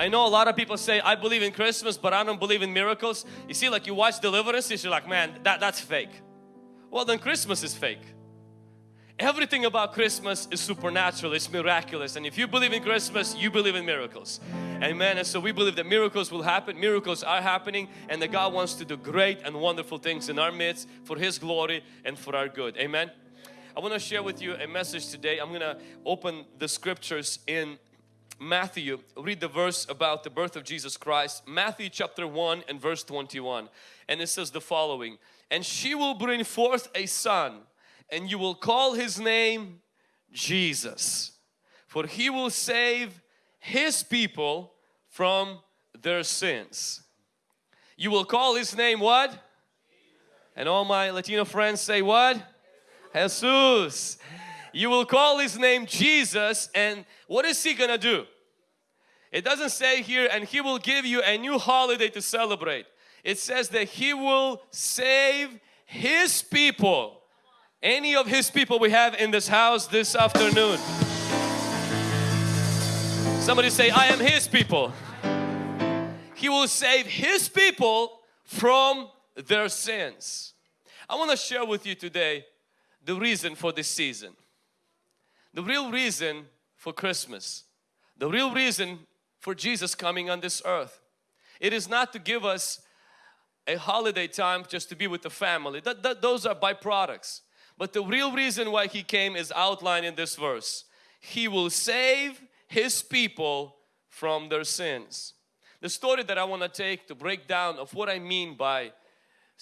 I know a lot of people say, I believe in Christmas, but I don't believe in miracles. You see, like you watch deliverances, you're like, man, that, that's fake. Well, then Christmas is fake. Everything about Christmas is supernatural, it's miraculous. And if you believe in Christmas, you believe in miracles. Amen. And so we believe that miracles will happen, miracles are happening, and that God wants to do great and wonderful things in our midst for His glory and for our good. Amen. I want to share with you a message today. I'm going to open the scriptures in Matthew, read the verse about the birth of Jesus Christ. Matthew chapter 1 and verse 21. And it says the following, And she will bring forth a son and you will call his name Jesus for he will save his people from their sins. You will call his name what? And all my Latino friends say what? Jesus. You will call his name Jesus and what is he gonna do? It doesn't say here and he will give you a new holiday to celebrate. It says that he will save his people any of his people we have in this house this afternoon. Somebody say, I am his people. He will save his people from their sins. I want to share with you today the reason for this season. The real reason for Christmas. The real reason for Jesus coming on this earth. It is not to give us a holiday time just to be with the family. That, that, those are byproducts. But the real reason why He came is outlined in this verse. He will save His people from their sins. The story that I want to take to break down of what I mean by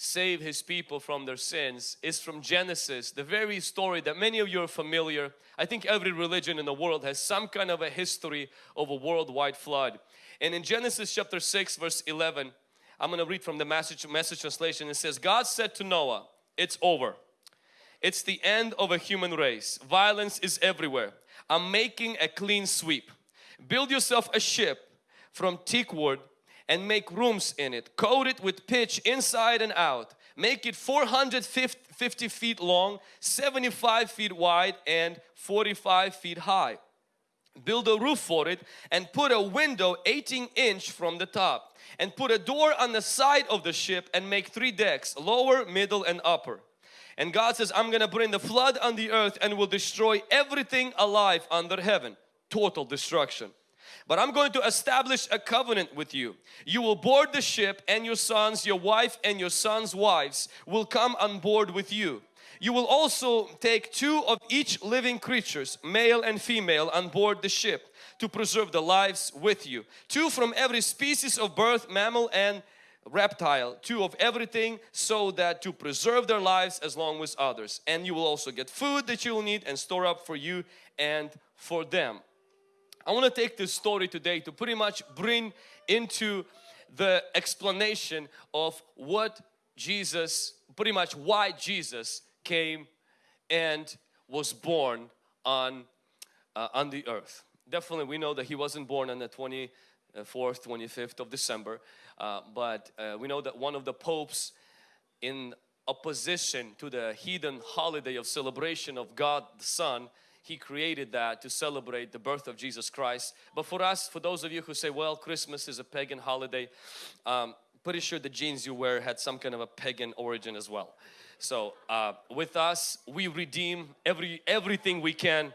save His people from their sins is from Genesis, the very story that many of you are familiar. I think every religion in the world has some kind of a history of a worldwide flood. And in Genesis chapter 6 verse 11, I'm going to read from the message, message translation. It says, God said to Noah, it's over. It's the end of a human race. Violence is everywhere. I'm making a clean sweep. Build yourself a ship from teak wood and make rooms in it. Coat it with pitch inside and out. Make it 450 feet long, 75 feet wide and 45 feet high. Build a roof for it and put a window 18 inch from the top and put a door on the side of the ship and make three decks, lower, middle and upper. And God says, I'm going to bring the flood on the earth and will destroy everything alive under heaven. Total destruction. But I'm going to establish a covenant with you. You will board the ship and your sons, your wife and your sons' wives will come on board with you. You will also take two of each living creatures, male and female, on board the ship to preserve the lives with you. Two from every species of birth, mammal and reptile, two of everything so that to preserve their lives as long as others. And you will also get food that you will need and store up for you and for them. I want to take this story today to pretty much bring into the explanation of what Jesus, pretty much why Jesus came and was born on, uh, on the earth. Definitely we know that He wasn't born on the 24th, 25th of December uh, but uh, we know that one of the popes in opposition to the heathen holiday of celebration of God the Son he created that to celebrate the birth of Jesus Christ. But for us for those of you who say well Christmas is a pagan holiday um, pretty sure the jeans you wear had some kind of a pagan origin as well. So uh, with us we redeem every everything we can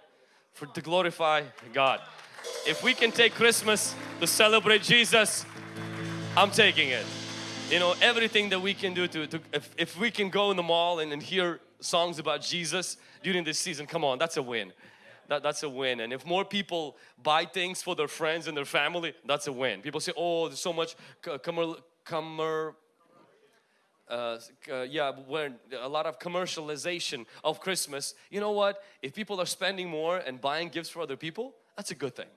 for to glorify God. If we can take Christmas to celebrate Jesus I'm taking it. You know, everything that we can do to, to if, if we can go in the mall and, and hear songs about Jesus during this season, come on, that's a win. That, that's a win. And if more people buy things for their friends and their family, that's a win. People say, oh, there's so much commer, commer uh, uh, yeah, when a lot of commercialization of Christmas. You know what? If people are spending more and buying gifts for other people, that's a good thing.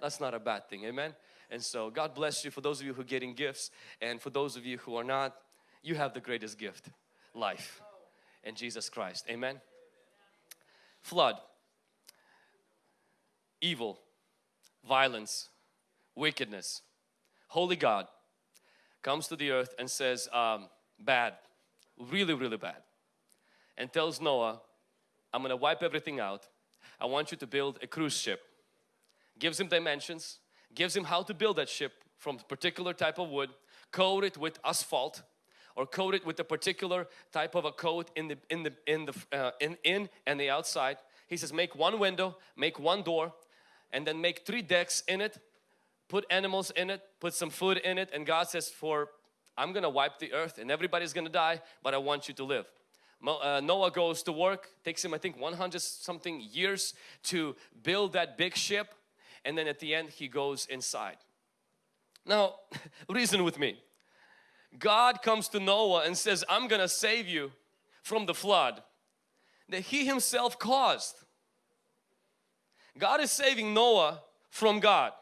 That's not a bad thing. Amen. And so God bless you for those of you who are getting gifts and for those of you who are not, you have the greatest gift, life in Jesus Christ. Amen. Flood, evil, violence, wickedness. Holy God comes to the earth and says, um, bad, really, really bad. And tells Noah, I'm to wipe everything out. I want you to build a cruise ship. Gives him dimensions, gives him how to build that ship from particular type of wood, coat it with asphalt or coat it with a particular type of a coat in the in the in the uh, in in and the outside. He says make one window, make one door and then make three decks in it, put animals in it, put some food in it and God says for I'm gonna wipe the earth and everybody's gonna die but I want you to live. Uh, Noah goes to work, takes him I think 100 something years to build that big ship and then at the end he goes inside. Now reason with me. God comes to Noah and says I'm gonna save you from the flood that he himself caused. God is saving Noah from God.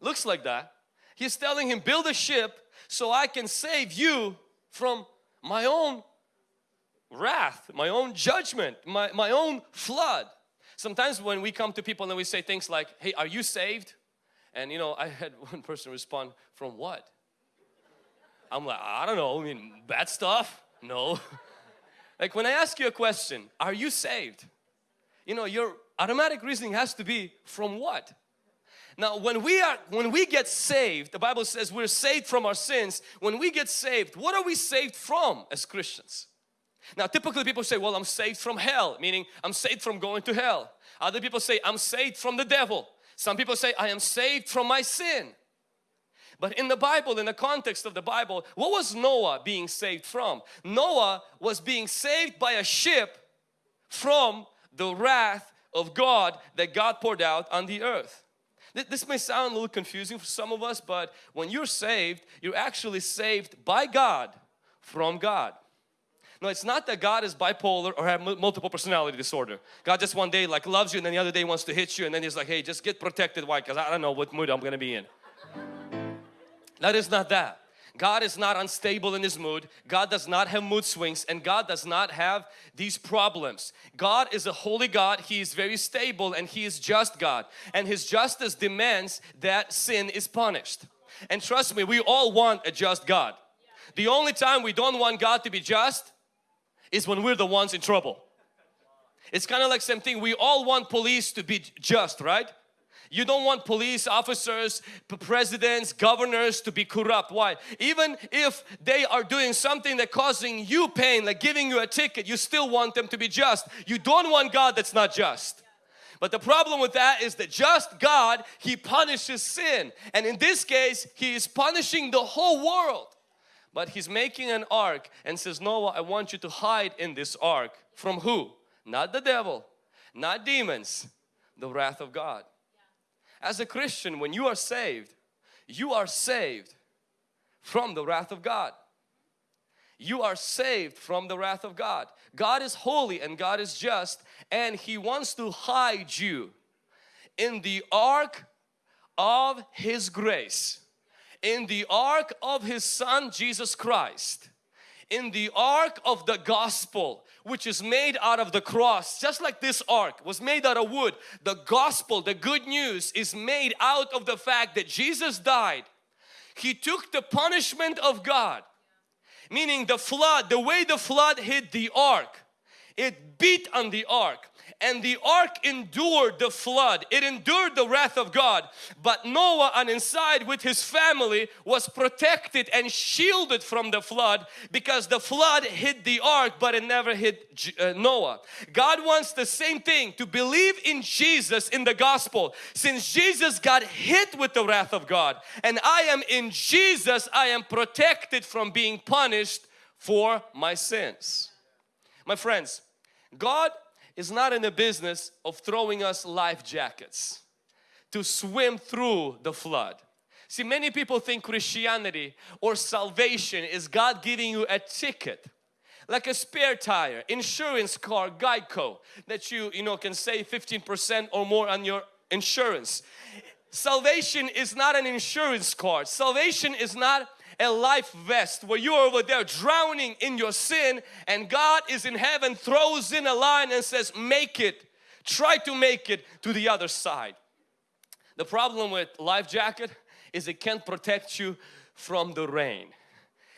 Looks like that. He's telling him build a ship so I can save you from my own wrath, my own judgment, my, my own flood. Sometimes when we come to people and we say things like, hey, are you saved? And you know, I had one person respond, from what? I'm like, I don't know, I mean, bad stuff? No. like when I ask you a question, are you saved? You know, your automatic reasoning has to be from what? Now when we are when we get saved, the Bible says we're saved from our sins. When we get saved, what are we saved from as Christians? Now typically people say, well I'm saved from hell, meaning I'm saved from going to hell. Other people say I'm saved from the devil. Some people say I am saved from my sin. But in the Bible, in the context of the Bible, what was Noah being saved from? Noah was being saved by a ship from the wrath of God that God poured out on the earth. This may sound a little confusing for some of us, but when you're saved, you're actually saved by God from God. No, it's not that God is bipolar or have multiple personality disorder. God just one day like loves you and then the other day wants to hit you and then he's like, hey, just get protected. Why? Because I don't know what mood I'm going to be in. That is not that. God is not unstable in His mood. God does not have mood swings and God does not have these problems. God is a holy God. He is very stable and He is just God. And His justice demands that sin is punished. And trust me, we all want a just God. The only time we don't want God to be just is when we're the ones in trouble. It's kind of like same thing. We all want police to be just, right? You don't want police officers, presidents, governors to be corrupt. Why? Even if they are doing something that causing you pain, like giving you a ticket, you still want them to be just. You don't want God that's not just. But the problem with that is that just God, He punishes sin. And in this case, He is punishing the whole world. But He's making an ark and says, Noah, I want you to hide in this ark. From who? Not the devil, not demons, the wrath of God. As a Christian, when you are saved, you are saved from the wrath of God. You are saved from the wrath of God. God is holy and God is just and He wants to hide you in the ark of His grace, in the ark of His Son Jesus Christ, in the ark of the gospel which is made out of the cross just like this ark was made out of wood. The gospel the good news is made out of the fact that Jesus died. He took the punishment of God meaning the flood the way the flood hit the ark it beat on the ark and the ark endured the flood. It endured the wrath of God. But Noah on inside with his family was protected and shielded from the flood because the flood hit the ark but it never hit uh, Noah. God wants the same thing to believe in Jesus in the gospel. Since Jesus got hit with the wrath of God and I am in Jesus I am protected from being punished for my sins. My friends God is not in the business of throwing us life jackets to swim through the flood. See, many people think Christianity or salvation is God giving you a ticket like a spare tire, insurance car, Geico that you, you know, can save 15% or more on your insurance. Salvation is not an insurance card. Salvation is not a life vest where you're over there drowning in your sin and God is in heaven throws in a line and says make it. Try to make it to the other side. The problem with life jacket is it can't protect you from the rain.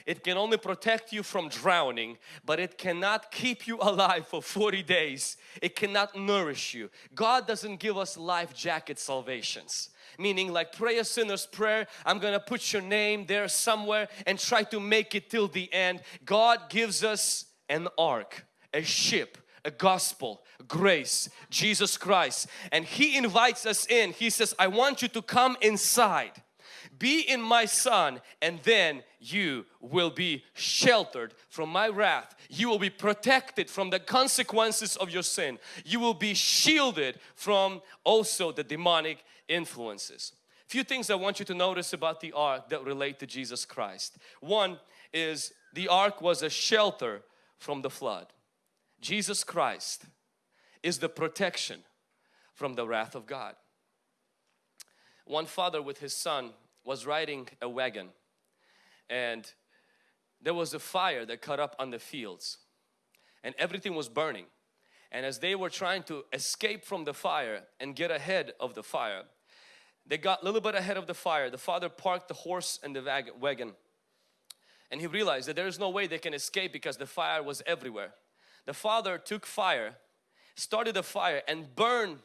It can only protect you from drowning but it cannot keep you alive for 40 days. It cannot nourish you. God doesn't give us life jacket salvations meaning like pray a sinner's prayer I'm gonna put your name there somewhere and try to make it till the end. God gives us an ark a ship a gospel grace Jesus Christ. And he invites us in. He says I want you to come inside. Be in my son and then you will be sheltered from my wrath. You will be protected from the consequences of your sin. You will be shielded from also the demonic influences. Few things I want you to notice about the ark that relate to Jesus Christ. One is the ark was a shelter from the flood. Jesus Christ is the protection from the wrath of God. One father with his son was riding a wagon and there was a fire that cut up on the fields and everything was burning. And as they were trying to escape from the fire and get ahead of the fire they got a little bit ahead of the fire the father parked the horse and the wagon and he realized that there is no way they can escape because the fire was everywhere the father took fire started a fire and burned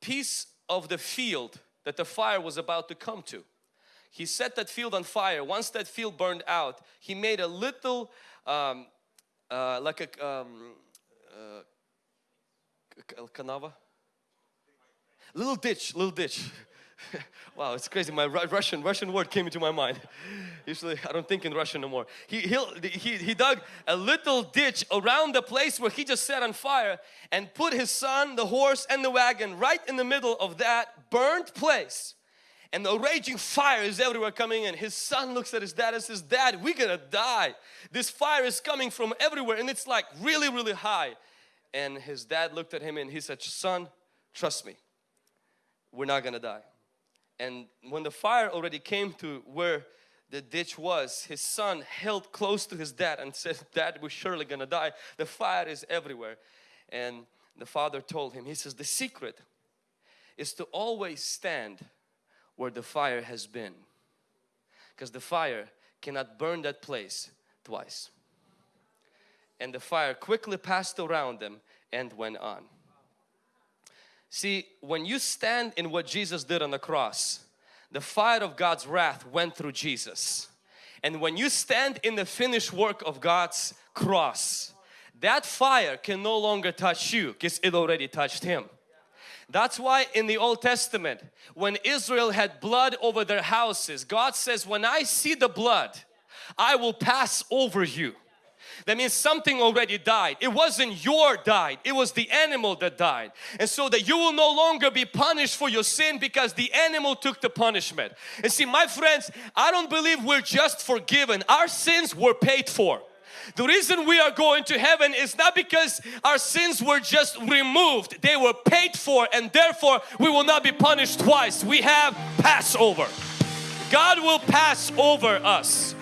piece of the field that the fire was about to come to he set that field on fire. Once that field burned out, he made a little, um, uh, like a, um, uh, canava? Little ditch, little ditch. wow, it's crazy. My Russian Russian word came into my mind. Usually, I don't think in Russian no more. He, he, he dug a little ditch around the place where he just set on fire and put his son, the horse and the wagon right in the middle of that burnt place and the raging fire is everywhere coming in. His son looks at his dad and says, Dad, we're gonna die. This fire is coming from everywhere and it's like really, really high. And his dad looked at him and he said, Son, trust me, we're not gonna die. And when the fire already came to where the ditch was, his son held close to his dad and said, Dad, we're surely gonna die. The fire is everywhere. And the father told him, he says, the secret is to always stand where the fire has been because the fire cannot burn that place twice and the fire quickly passed around them and went on see when you stand in what Jesus did on the cross the fire of God's wrath went through Jesus and when you stand in the finished work of God's cross that fire can no longer touch you because it already touched him that's why in the Old Testament, when Israel had blood over their houses, God says, when I see the blood, I will pass over you. That means something already died. It wasn't your died, it was the animal that died. And so that you will no longer be punished for your sin because the animal took the punishment. And see my friends, I don't believe we're just forgiven. Our sins were paid for. The reason we are going to heaven is not because our sins were just removed, they were paid for and therefore we will not be punished twice. We have Passover. God will pass over us.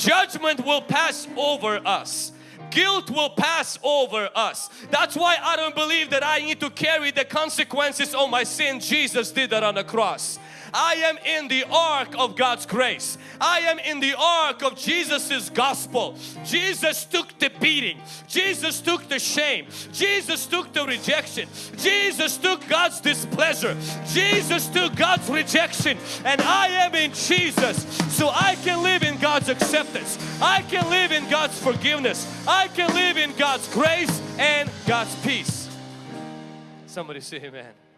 Judgment will pass over us guilt will pass over us. That's why I don't believe that I need to carry the consequences of my sin. Jesus did that on the cross. I am in the ark of God's grace. I am in the ark of Jesus's gospel. Jesus took the beating. Jesus took the shame. Jesus took the rejection. Jesus took God's displeasure. Jesus took God's rejection and I am in Jesus so I can live in God's acceptance. I can live in God's forgiveness. I can live in God's grace and God's peace. Somebody say amen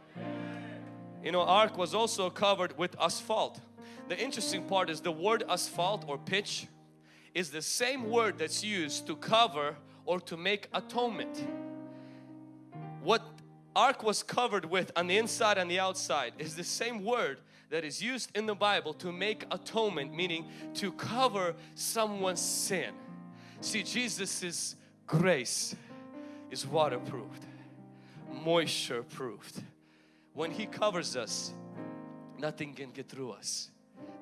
you know ark was also covered with asphalt. The interesting part is the word asphalt or pitch is the same word that's used to cover or to make atonement. What ark was covered with on the inside and the outside is the same word that is used in the Bible to make atonement meaning to cover someone's sin. See Jesus's grace is waterproofed moisture proofed when He covers us, nothing can get through us.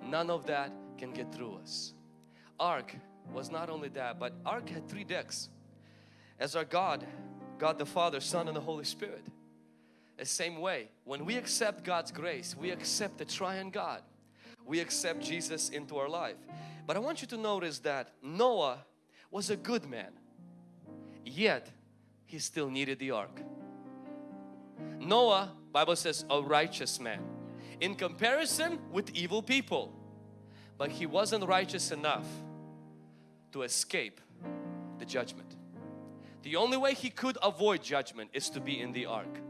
None of that can get through us. Ark was not only that, but Ark had three decks. As our God, God the Father, Son and the Holy Spirit. The same way, when we accept God's grace, we accept the triune God. we accept Jesus into our life. But I want you to notice that Noah was a good man, yet he still needed the ark. Noah, Bible says, a righteous man in comparison with evil people. But he wasn't righteous enough to escape the judgment. The only way he could avoid judgment is to be in the ark.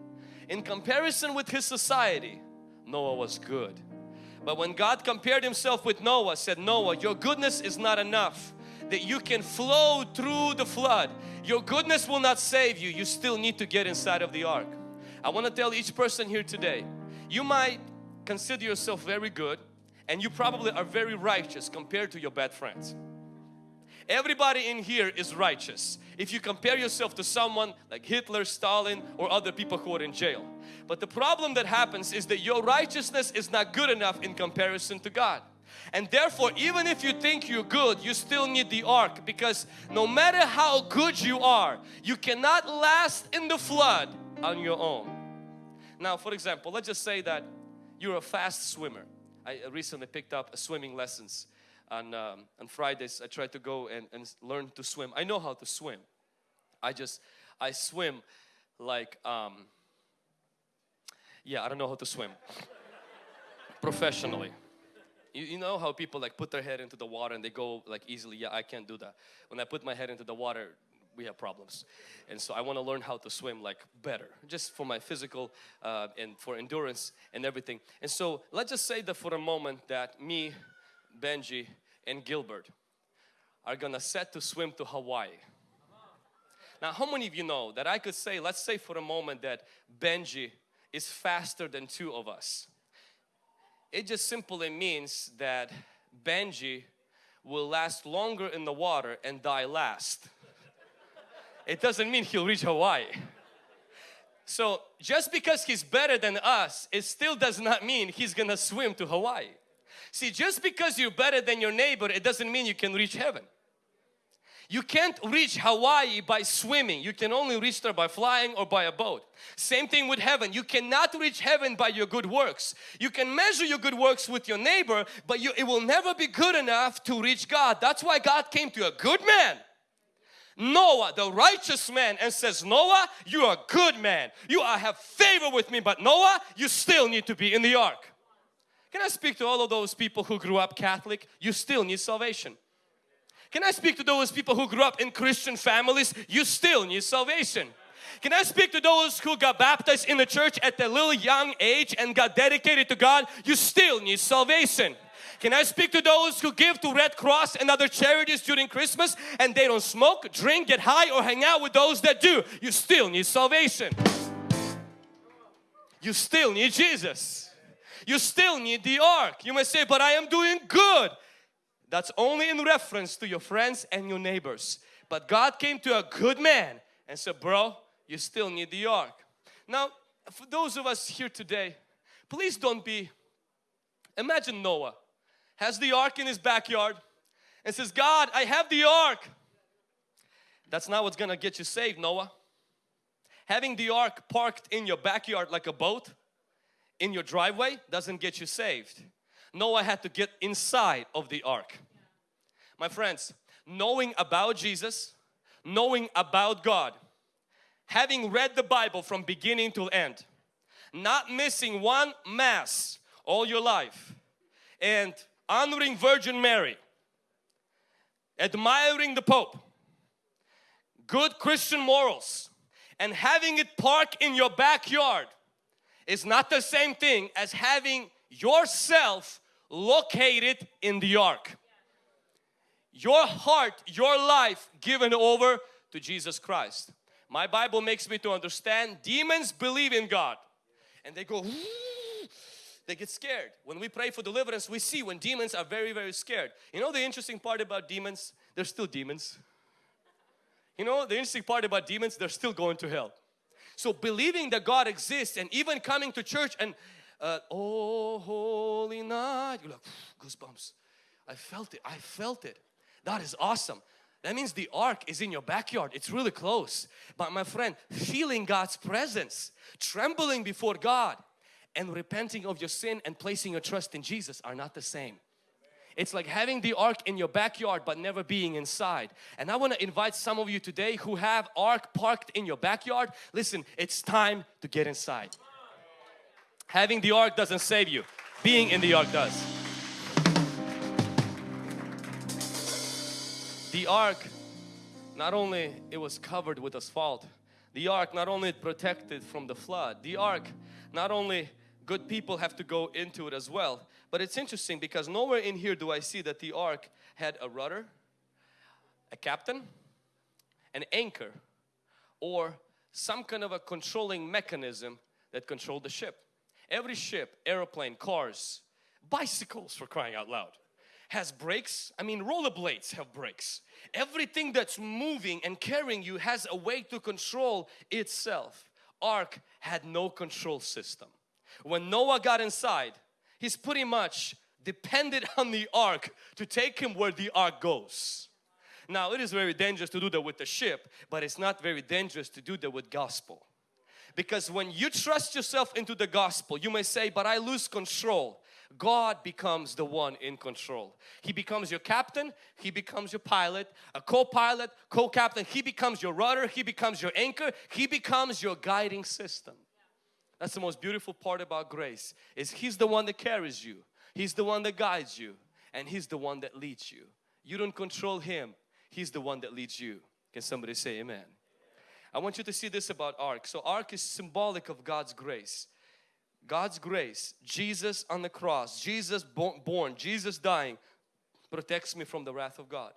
In comparison with his society, Noah was good. But when God compared himself with Noah, said, Noah, your goodness is not enough that you can flow through the flood. Your goodness will not save you. You still need to get inside of the ark. I want to tell each person here today, you might consider yourself very good and you probably are very righteous compared to your bad friends. Everybody in here is righteous if you compare yourself to someone like Hitler, Stalin or other people who are in jail. But the problem that happens is that your righteousness is not good enough in comparison to God. And therefore, even if you think you're good, you still need the ark because no matter how good you are, you cannot last in the flood on your own. Now, for example, let's just say that you're a fast swimmer. I recently picked up swimming lessons on, um, on Fridays I try to go and, and learn to swim. I know how to swim. I just, I swim like, um, yeah, I don't know how to swim professionally. You, you know how people like put their head into the water and they go like easily, yeah, I can't do that. When I put my head into the water, we have problems. And so I want to learn how to swim like better, just for my physical uh, and for endurance and everything. And so let's just say that for a moment that me, Benji and Gilbert are gonna set to swim to Hawaii. Now how many of you know that I could say, let's say for a moment that Benji is faster than two of us. It just simply means that Benji will last longer in the water and die last. It doesn't mean he'll reach Hawaii. So just because he's better than us, it still does not mean he's gonna swim to Hawaii. See, just because you're better than your neighbor, it doesn't mean you can reach heaven. You can't reach Hawaii by swimming. You can only reach there by flying or by a boat. Same thing with heaven. You cannot reach heaven by your good works. You can measure your good works with your neighbor, but you, it will never be good enough to reach God. That's why God came to a good man. Noah, the righteous man, and says, Noah, you are a good man. You are, have favor with me, but Noah, you still need to be in the ark. Can I speak to all of those people who grew up Catholic? You still need salvation. Can I speak to those people who grew up in Christian families? You still need salvation. Can I speak to those who got baptized in the church at a little young age and got dedicated to God? You still need salvation. Can I speak to those who give to Red Cross and other charities during Christmas and they don't smoke, drink, get high or hang out with those that do? You still need salvation. You still need Jesus. You still need the ark. You may say, but I am doing good. That's only in reference to your friends and your neighbors. But God came to a good man and said, bro, you still need the ark. Now, for those of us here today, please don't be, imagine Noah has the ark in his backyard and says, God, I have the ark. That's not what's gonna get you saved, Noah. Having the ark parked in your backyard like a boat in your driveway doesn't get you saved. Noah had to get inside of the ark. My friends, knowing about Jesus, knowing about God, having read the Bible from beginning to end, not missing one mass all your life, and honoring Virgin Mary, admiring the Pope, good Christian morals, and having it park in your backyard is not the same thing as having yourself located in the ark. Your heart, your life given over to Jesus Christ. My Bible makes me to understand demons believe in God and they go they get scared. When we pray for deliverance, we see when demons are very, very scared. You know the interesting part about demons? They're still demons. You know the interesting part about demons? They're still going to hell. So believing that God exists and even coming to church and uh, oh holy night, you're like goosebumps. I felt it, I felt it. That is awesome. That means the ark is in your backyard. It's really close. But my friend, feeling God's presence, trembling before God and repenting of your sin and placing your trust in Jesus are not the same. It's like having the ark in your backyard but never being inside. And I want to invite some of you today who have ark parked in your backyard. Listen, it's time to get inside. Having the ark doesn't save you. Being in the ark does. The ark, not only it was covered with asphalt, the ark not only it protected from the flood, the ark not only good people have to go into it as well. But it's interesting because nowhere in here do I see that the ark had a rudder, a captain, an anchor, or some kind of a controlling mechanism that controlled the ship. Every ship, aeroplane, cars, bicycles for crying out loud has brakes. I mean rollerblades have brakes. Everything that's moving and carrying you has a way to control itself. Ark had no control system. When Noah got inside, he's pretty much depended on the ark to take him where the ark goes. Now it is very dangerous to do that with the ship, but it's not very dangerous to do that with gospel. Because when you trust yourself into the gospel, you may say, but I lose control. God becomes the one in control. He becomes your captain, He becomes your pilot, a co-pilot, co-captain. He becomes your rudder, He becomes your anchor, He becomes your guiding system. That's the most beautiful part about grace is He's the one that carries you. He's the one that guides you and He's the one that leads you. You don't control Him. He's the one that leads you. Can somebody say amen? I want you to see this about ark. So ark is symbolic of God's grace. God's grace, Jesus on the cross, Jesus born, Jesus dying protects me from the wrath of God.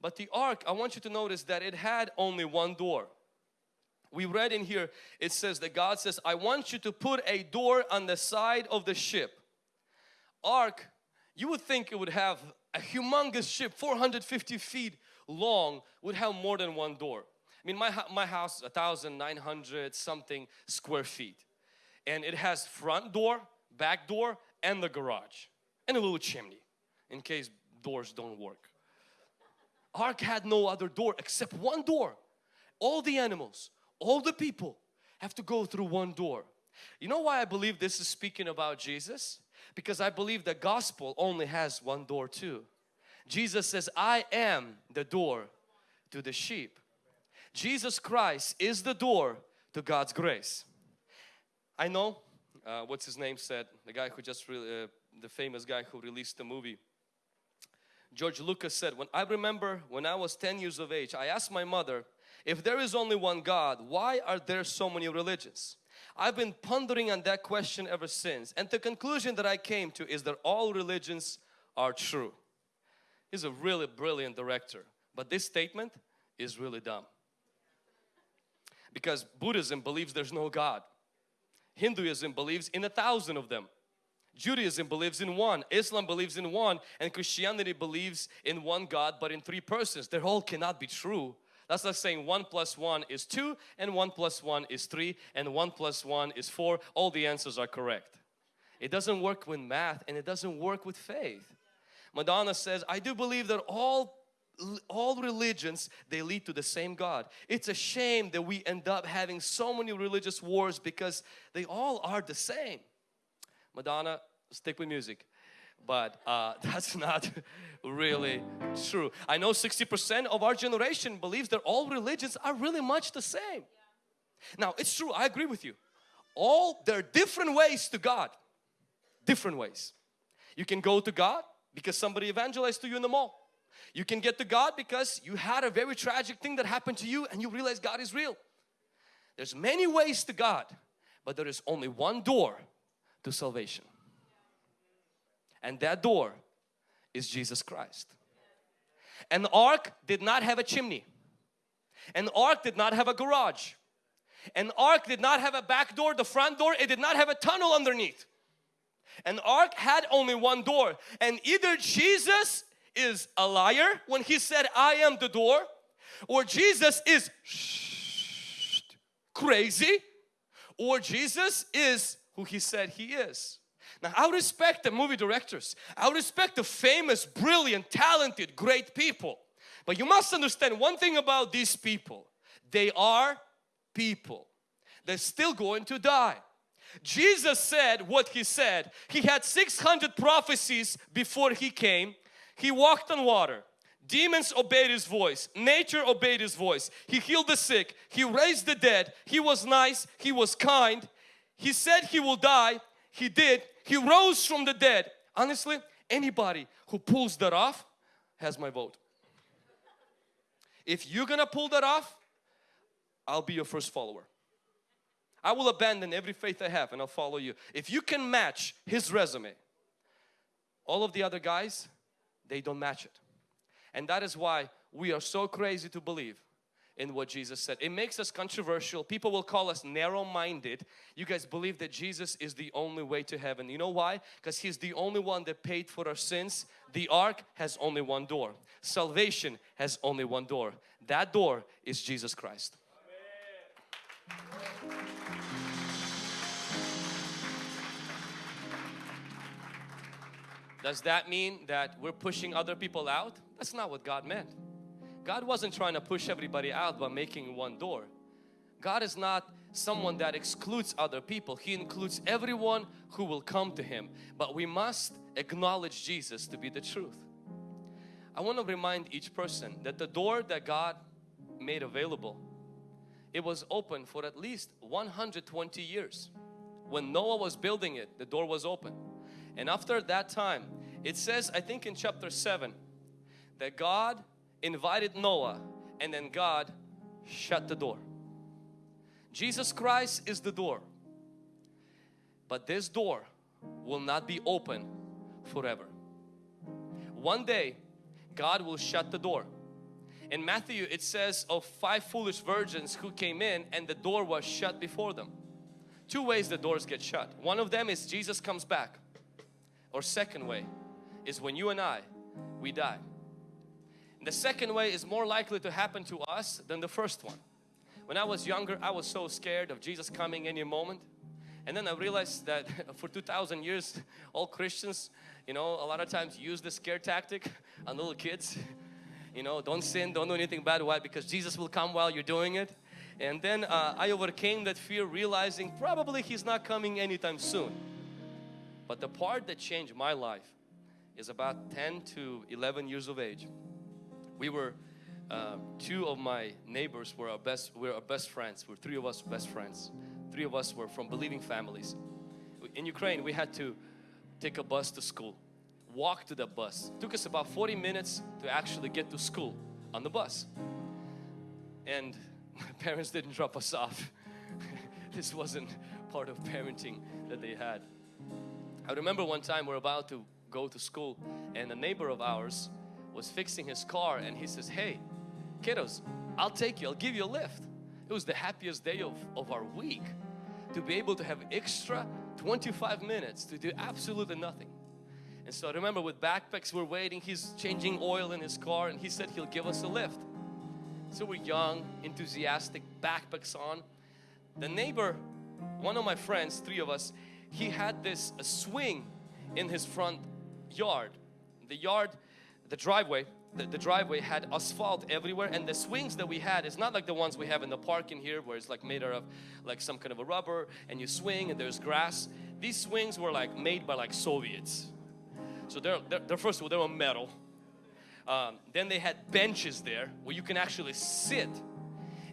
But the ark, I want you to notice that it had only one door we read in here it says that God says I want you to put a door on the side of the ship. Ark you would think it would have a humongous ship 450 feet long would have more than one door. I mean my, my house is 1900 something square feet. And it has front door back door and the garage and a little chimney in case doors don't work. Ark had no other door except one door. All the animals all the people have to go through one door. You know why I believe this is speaking about Jesus? Because I believe the gospel only has one door too. Jesus says, I am the door to the sheep. Jesus Christ is the door to God's grace. I know, uh, what's his name said, the guy who just, uh, the famous guy who released the movie. George Lucas said, when I remember when I was 10 years of age, I asked my mother, if there is only one God, why are there so many religions? I've been pondering on that question ever since and the conclusion that I came to is that all religions are true. He's a really brilliant director but this statement is really dumb. Because Buddhism believes there's no God. Hinduism believes in a thousand of them. Judaism believes in one, Islam believes in one and Christianity believes in one God but in three persons. They all cannot be true that's like saying 1 plus 1 is 2 and 1 plus 1 is 3 and 1 plus 1 is 4. All the answers are correct. It doesn't work with math and it doesn't work with faith. Madonna says, I do believe that all all religions they lead to the same God. It's a shame that we end up having so many religious wars because they all are the same. Madonna, stick with music but uh, that's not really true. I know 60% of our generation believes that all religions are really much the same. Now it's true, I agree with you. All there are different ways to God, different ways. You can go to God because somebody evangelized to you in the mall. You can get to God because you had a very tragic thing that happened to you and you realize God is real. There's many ways to God, but there is only one door to salvation. And that door is Jesus Christ. An ark did not have a chimney. An ark did not have a garage. An ark did not have a back door, the front door, it did not have a tunnel underneath. An ark had only one door and either Jesus is a liar when he said I am the door or Jesus is crazy or Jesus is who he said he is. Now I respect the movie directors. I respect the famous, brilliant, talented, great people. But you must understand one thing about these people. They are people. They're still going to die. Jesus said what He said. He had 600 prophecies before He came. He walked on water. Demons obeyed His voice. Nature obeyed His voice. He healed the sick. He raised the dead. He was nice. He was kind. He said He will die. He did. He rose from the dead. Honestly, anybody who pulls that off has my vote. If you're gonna pull that off, I'll be your first follower. I will abandon every faith I have and I'll follow you. If you can match his resume, all of the other guys, they don't match it. And that is why we are so crazy to believe in what Jesus said. It makes us controversial. People will call us narrow-minded. You guys believe that Jesus is the only way to heaven. You know why? Because He's the only one that paid for our sins. The ark has only one door. Salvation has only one door. That door is Jesus Christ. Does that mean that we're pushing other people out? That's not what God meant. God wasn't trying to push everybody out by making one door. God is not someone that excludes other people. He includes everyone who will come to Him. But we must acknowledge Jesus to be the truth. I want to remind each person that the door that God made available, it was open for at least 120 years. When Noah was building it, the door was open. And after that time, it says, I think in chapter 7, that God invited Noah and then God shut the door. Jesus Christ is the door. But this door will not be open forever. One day God will shut the door. In Matthew it says of five foolish virgins who came in and the door was shut before them. Two ways the doors get shut. One of them is Jesus comes back. Or second way is when you and I, we die. The second way is more likely to happen to us than the first one. When I was younger, I was so scared of Jesus coming any moment. And then I realized that for 2,000 years, all Christians, you know, a lot of times use the scare tactic on little kids. You know, don't sin, don't do anything bad. Why? Because Jesus will come while you're doing it. And then uh, I overcame that fear realizing probably He's not coming anytime soon. But the part that changed my life is about 10 to 11 years of age we were uh, two of my neighbors were our best we are our best friends. We're three of us best friends. Three of us were from believing families. In Ukraine we had to take a bus to school walk to the bus. It took us about 40 minutes to actually get to school on the bus. And my parents didn't drop us off. This wasn't part of parenting that they had. I remember one time we're about to go to school and a neighbor of ours was fixing his car and he says, hey, kiddos, I'll take you, I'll give you a lift. It was the happiest day of, of our week to be able to have extra 25 minutes to do absolutely nothing. And so I remember with backpacks we're waiting, he's changing oil in his car and he said he'll give us a lift. So we're young, enthusiastic, backpacks on. The neighbor, one of my friends, three of us, he had this a swing in his front yard. The yard the driveway the, the, driveway had asphalt everywhere and the swings that we had is not like the ones we have in the park in here where it's like made out of like some kind of a rubber and you swing and there's grass. These swings were like made by like Soviets. So they're, they're, they're first of all they were metal. Um, then they had benches there where you can actually sit.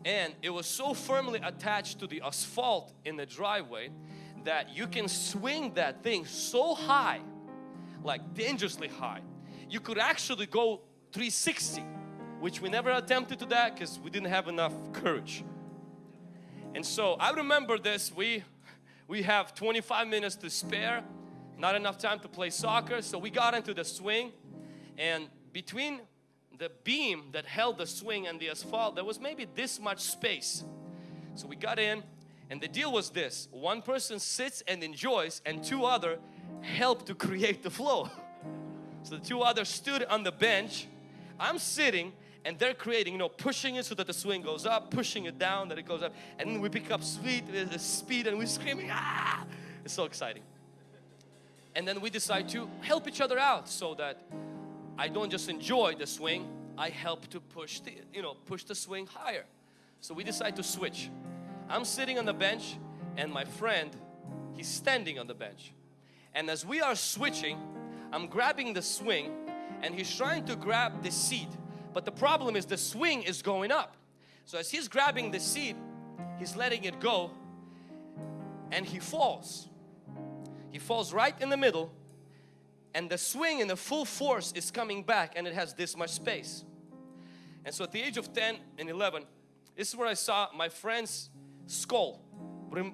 And it was so firmly attached to the asphalt in the driveway that you can swing that thing so high like dangerously high you could actually go 360 which we never attempted to that because we didn't have enough courage. And so I remember this we we have 25 minutes to spare not enough time to play soccer so we got into the swing and between the beam that held the swing and the asphalt there was maybe this much space. So we got in and the deal was this one person sits and enjoys and two other help to create the flow So the two others stood on the bench. I'm sitting and they're creating, you know, pushing it so that the swing goes up, pushing it down that it goes up. And we pick up speed, uh, speed and we're screaming, ah! It's so exciting. And then we decide to help each other out so that I don't just enjoy the swing, I help to push the, you know, push the swing higher. So we decide to switch. I'm sitting on the bench and my friend He's standing on the bench. And as we are switching, I'm grabbing the swing and he's trying to grab the seat. But the problem is the swing is going up. So as he's grabbing the seat, he's letting it go and he falls. He falls right in the middle and the swing in the full force is coming back and it has this much space. And so at the age of 10 and 11, this is where I saw my friend's skull,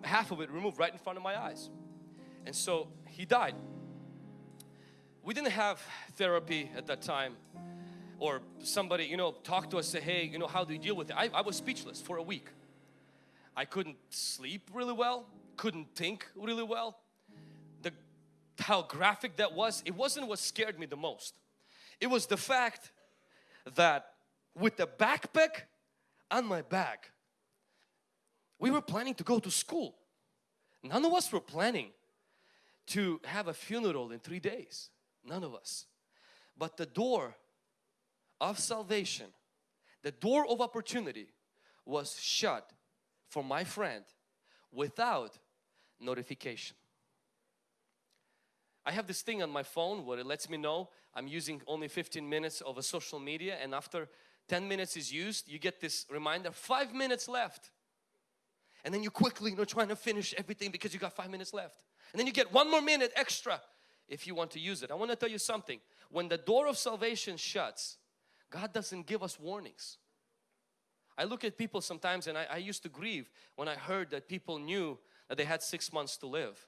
half of it removed right in front of my eyes. And so he died. We didn't have therapy at that time or somebody, you know, talk to us, say, hey, you know, how do you deal with it? I, I was speechless for a week. I couldn't sleep really well, couldn't think really well. The, how graphic that was, it wasn't what scared me the most. It was the fact that with the backpack on my back, we were planning to go to school. None of us were planning to have a funeral in three days. None of us. But the door of salvation, the door of opportunity was shut for my friend without notification. I have this thing on my phone where it lets me know I'm using only 15 minutes of a social media and after 10 minutes is used you get this reminder 5 minutes left and then you quickly you know trying to finish everything because you got 5 minutes left and then you get one more minute extra if you want to use it. I want to tell you something. When the door of salvation shuts, God doesn't give us warnings. I look at people sometimes and I, I, used to grieve when I heard that people knew that they had six months to live.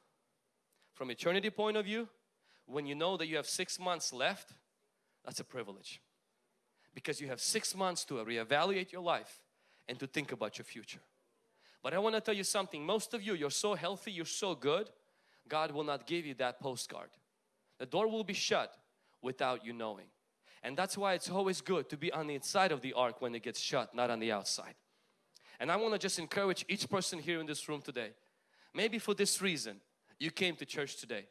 From eternity point of view, when you know that you have six months left, that's a privilege. Because you have six months to reevaluate your life and to think about your future. But I want to tell you something, most of you, you're so healthy, you're so good, God will not give you that postcard. The door will be shut without you knowing. And that's why it's always good to be on the inside of the ark when it gets shut, not on the outside. And I want to just encourage each person here in this room today. Maybe for this reason you came to church today.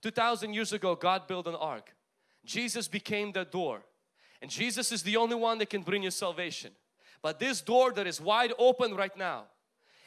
2000 years ago God built an ark. Jesus became the door. And Jesus is the only one that can bring you salvation. But this door that is wide open right now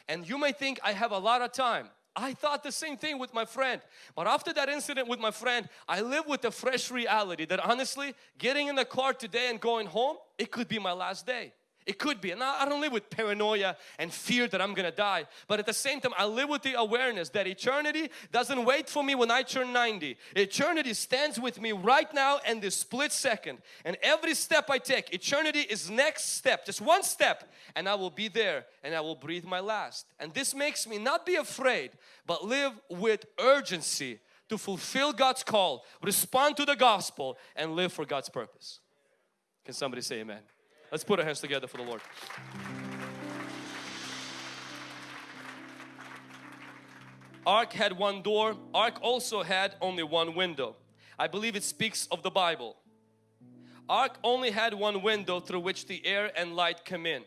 and you may think I have a lot of time I thought the same thing with my friend. But after that incident with my friend, I live with the fresh reality that honestly, getting in the car today and going home, it could be my last day. It could be. And I don't live with paranoia and fear that I'm gonna die. But at the same time, I live with the awareness that eternity doesn't wait for me when I turn 90. Eternity stands with me right now and this split second. And every step I take, eternity is next step. Just one step and I will be there and I will breathe my last. And this makes me not be afraid but live with urgency to fulfill God's call, respond to the gospel and live for God's purpose. Can somebody say amen? Let's put our hands together for the Lord. Ark had one door. Ark also had only one window. I believe it speaks of the Bible. Ark only had one window through which the air and light come in.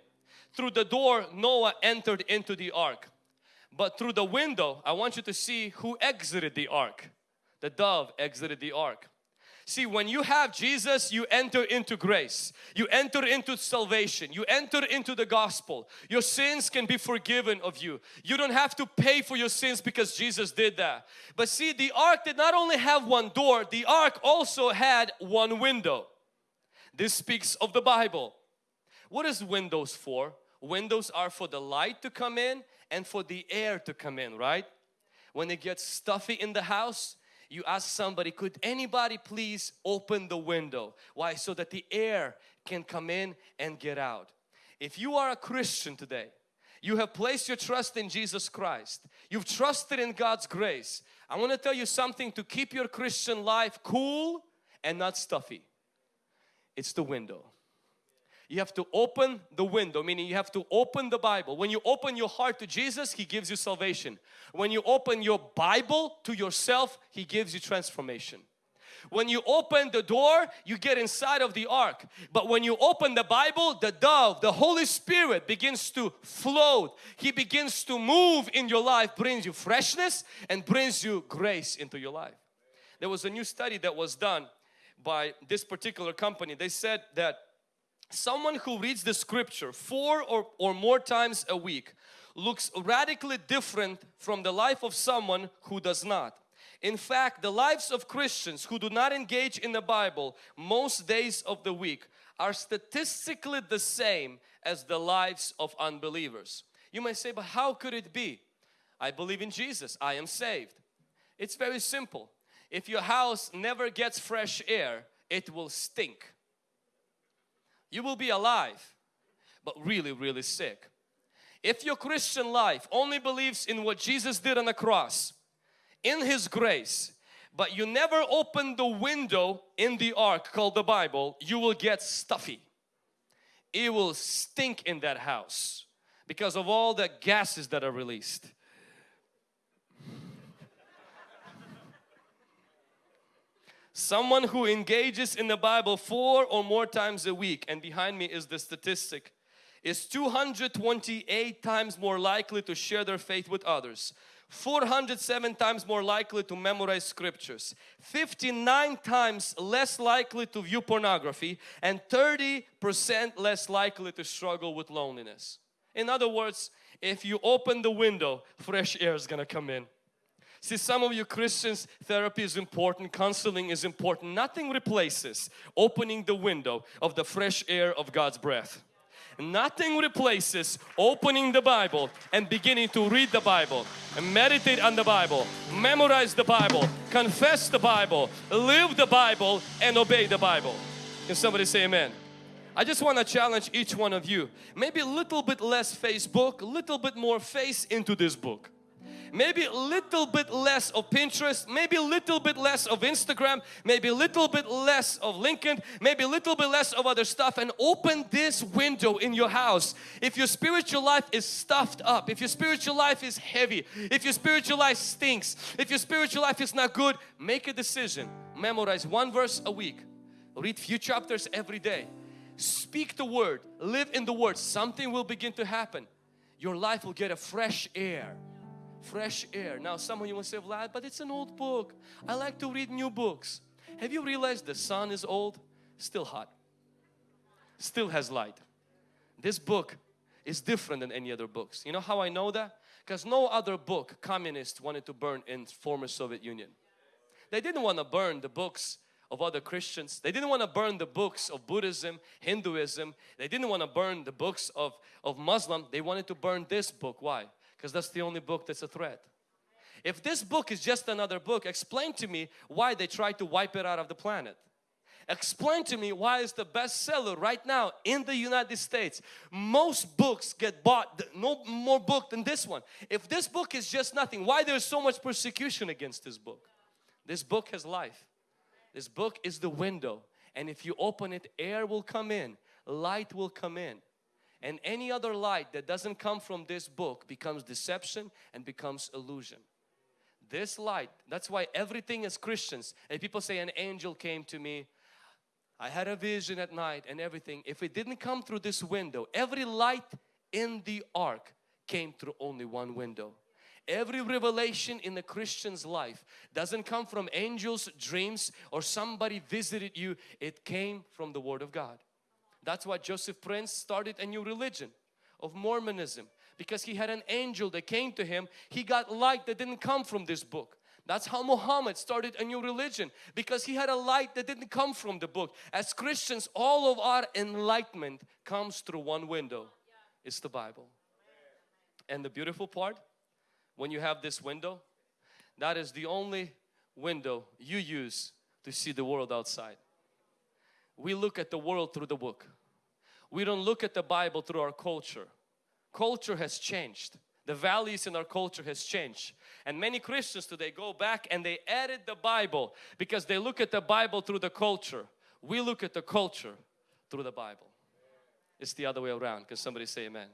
Through the door Noah entered into the ark. But through the window I want you to see who exited the ark. The dove exited the ark. See, when you have Jesus, you enter into grace. You enter into salvation. You enter into the gospel. Your sins can be forgiven of you. You don't have to pay for your sins because Jesus did that. But see, the ark did not only have one door, the ark also had one window. This speaks of the Bible. What is windows for? Windows are for the light to come in and for the air to come in, right? When it gets stuffy in the house, you ask somebody, could anybody please open the window? Why? So that the air can come in and get out. If you are a Christian today, you have placed your trust in Jesus Christ. You've trusted in God's grace. I want to tell you something to keep your Christian life cool and not stuffy. It's the window you have to open the window meaning you have to open the Bible. When you open your heart to Jesus He gives you salvation. When you open your Bible to yourself He gives you transformation. When you open the door you get inside of the ark. But when you open the Bible the dove the Holy Spirit begins to float. He begins to move in your life brings you freshness and brings you grace into your life. There was a new study that was done by this particular company. They said that someone who reads the scripture four or, or more times a week looks radically different from the life of someone who does not. In fact, the lives of Christians who do not engage in the Bible most days of the week are statistically the same as the lives of unbelievers. You may say, but how could it be? I believe in Jesus, I am saved. It's very simple. If your house never gets fresh air, it will stink. You will be alive, but really, really sick. If your Christian life only believes in what Jesus did on the cross, in His grace, but you never open the window in the ark called the Bible, you will get stuffy. It will stink in that house because of all the gases that are released. Someone who engages in the Bible four or more times a week and behind me is the statistic is 228 times more likely to share their faith with others. 407 times more likely to memorize scriptures. 59 times less likely to view pornography. And 30 percent less likely to struggle with loneliness. In other words if you open the window fresh air is gonna come in See, some of you Christians, therapy is important, counseling is important. Nothing replaces opening the window of the fresh air of God's breath. Nothing replaces opening the Bible and beginning to read the Bible and meditate on the Bible, memorize the Bible, confess the Bible, live the Bible and obey the Bible. Can somebody say amen? I just want to challenge each one of you. Maybe a little bit less Facebook, a little bit more face into this book maybe a little bit less of Pinterest, maybe a little bit less of Instagram, maybe a little bit less of LinkedIn, maybe a little bit less of other stuff and open this window in your house. If your spiritual life is stuffed up, if your spiritual life is heavy, if your spiritual life stinks, if your spiritual life is not good, make a decision. Memorize one verse a week. Read few chapters every day. Speak the word, live in the word. Something will begin to happen. Your life will get a fresh air fresh air. Now some of you will say, Vlad, but it's an old book. I like to read new books. Have you realized the sun is old? Still hot. Still has light. This book is different than any other books. You know how I know that? Because no other book communists wanted to burn in former Soviet Union. They didn't want to burn the books of other Christians. They didn't want to burn the books of Buddhism, Hinduism. They didn't want to burn the books of, of Muslim. They wanted to burn this book. Why? Because that's the only book that's a threat. If this book is just another book, explain to me why they tried to wipe it out of the planet. Explain to me why it's the bestseller right now in the United States. Most books get bought, no more book than this one. If this book is just nothing, why there's so much persecution against this book? This book has life. This book is the window and if you open it, air will come in, light will come in and any other light that doesn't come from this book becomes deception and becomes illusion. This light, that's why everything is Christians and people say an angel came to me I had a vision at night and everything. If it didn't come through this window, every light in the ark came through only one window. Every revelation in the Christian's life doesn't come from angels, dreams or somebody visited you. It came from the Word of God. That's why Joseph Prince started a new religion of Mormonism because he had an angel that came to him. He got light that didn't come from this book. That's how Muhammad started a new religion because he had a light that didn't come from the book. As Christians, all of our enlightenment comes through one window. It's the Bible. And the beautiful part, when you have this window, that is the only window you use to see the world outside. We look at the world through the book. We don't look at the Bible through our culture. Culture has changed. The values in our culture has changed. And many Christians today go back and they added the Bible because they look at the Bible through the culture. We look at the culture through the Bible. It's the other way around. Can somebody say amen?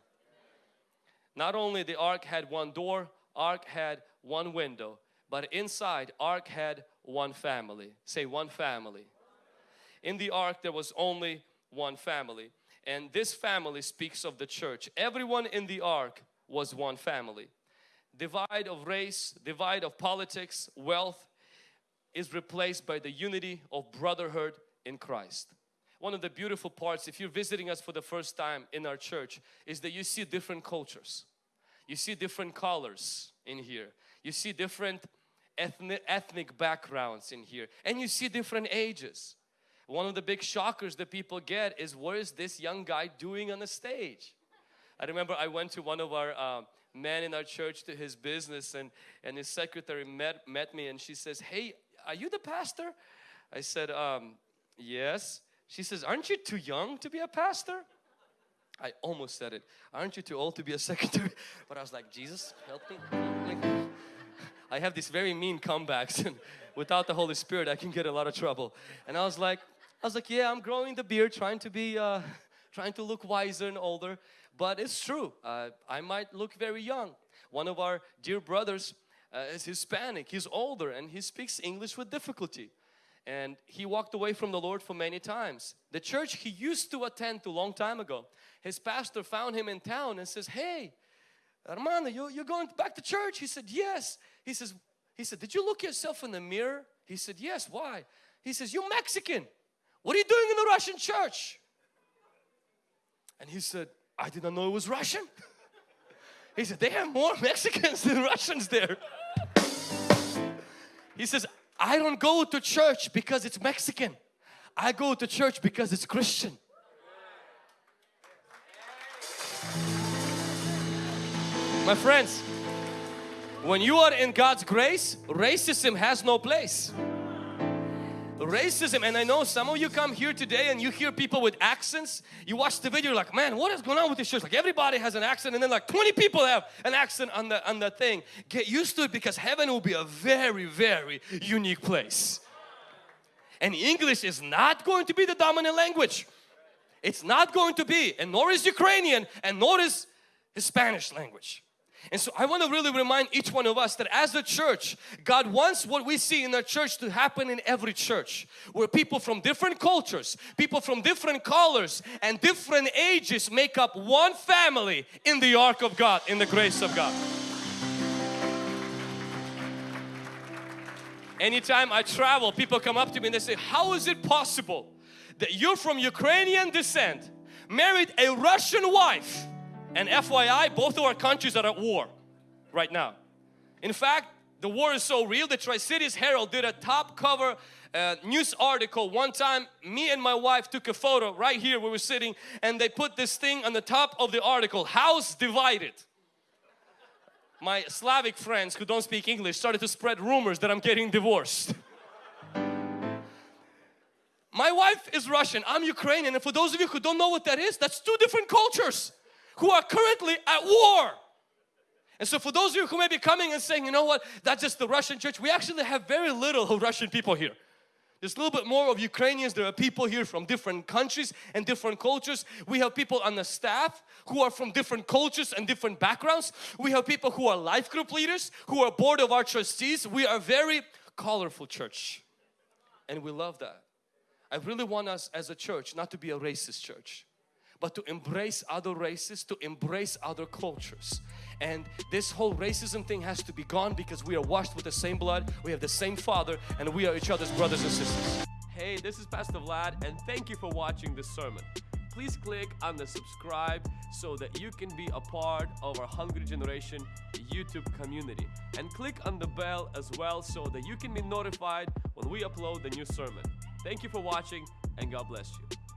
Not only the ark had one door, ark had one window, but inside ark had one family. Say one family. In the ark there was only one family and this family speaks of the church. Everyone in the ark was one family. Divide of race, divide of politics, wealth is replaced by the unity of brotherhood in Christ. One of the beautiful parts if you're visiting us for the first time in our church is that you see different cultures. You see different colors in here. You see different ethnic, ethnic backgrounds in here. And you see different ages. One of the big shockers that people get is what is this young guy doing on the stage? I remember I went to one of our uh, men in our church to his business and, and his secretary met, met me and she says, hey, are you the pastor? I said, um, yes. She says, aren't you too young to be a pastor? I almost said it. Aren't you too old to be a secretary? But I was like, Jesus, help me. I have these very mean comebacks and without the Holy Spirit I can get a lot of trouble. And I was like, I was like, yeah, I'm growing the beard, trying to be, uh, trying to look wiser and older. But it's true, uh, I might look very young. One of our dear brothers uh, is Hispanic, he's older and he speaks English with difficulty and he walked away from the Lord for many times. The church he used to attend to a long time ago, his pastor found him in town and says, hey, Armando, you, you're going back to church? He said, yes. He says, he said, did you look yourself in the mirror? He said, yes. Why? He says, you're Mexican. What are you doing in the Russian church? And he said, I did not know it was Russian. he said, they have more Mexicans than Russians there. he says, I don't go to church because it's Mexican. I go to church because it's Christian. My friends, when you are in God's grace, racism has no place racism. And I know some of you come here today and you hear people with accents. You watch the video like man what is going on with this church? Like everybody has an accent and then like 20 people have an accent on the on the thing. Get used to it because heaven will be a very very unique place. And English is not going to be the dominant language. It's not going to be and nor is Ukrainian and nor is Spanish language and so I want to really remind each one of us that as a church, God wants what we see in our church to happen in every church. Where people from different cultures, people from different colors and different ages make up one family in the ark of God, in the grace of God. Anytime I travel, people come up to me and they say, how is it possible that you're from Ukrainian descent, married a Russian wife, and FYI, both of our countries are at war right now. In fact, the war is so real, the Tri-Cities Herald did a top cover uh, news article one time. Me and my wife took a photo right here where we were sitting and they put this thing on the top of the article house divided. My Slavic friends who don't speak English started to spread rumors that I'm getting divorced. My wife is Russian I'm Ukrainian and for those of you who don't know what that is that's two different cultures who are currently at war. And so for those of you who may be coming and saying, you know what, that's just the Russian church, we actually have very little Russian people here. There's a little bit more of Ukrainians. There are people here from different countries and different cultures. We have people on the staff who are from different cultures and different backgrounds. We have people who are life group leaders, who are board of our trustees. We are a very colorful church and we love that. I really want us as a church not to be a racist church but to embrace other races, to embrace other cultures. And this whole racism thing has to be gone because we are washed with the same blood, we have the same Father, and we are each other's brothers and sisters. Hey, this is Pastor Vlad, and thank you for watching this sermon. Please click on the subscribe so that you can be a part of our Hungry Generation YouTube community. And click on the bell as well so that you can be notified when we upload the new sermon. Thank you for watching and God bless you.